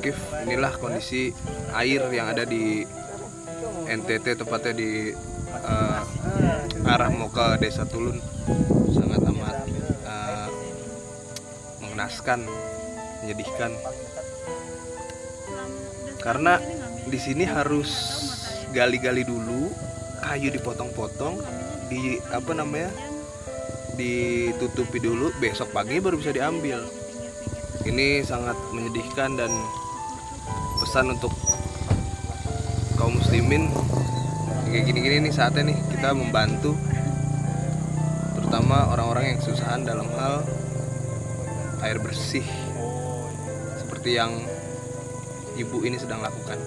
Akif. Inilah kondisi air yang ada di NTT tepatnya di eh, arah ke Desa Tulun. Sangat amat eh, mengenaskan menyedihkan. Karena di sini harus gali-gali dulu kayu dipotong-potong di apa namanya ditutupi dulu besok pagi baru bisa diambil. Ini sangat menyedihkan dan pesan untuk kaum muslimin. Kayak gini-gini nih saatnya nih kita membantu terutama orang-orang yang kesusahan dalam hal air bersih seperti yang ibu ini sedang lakukan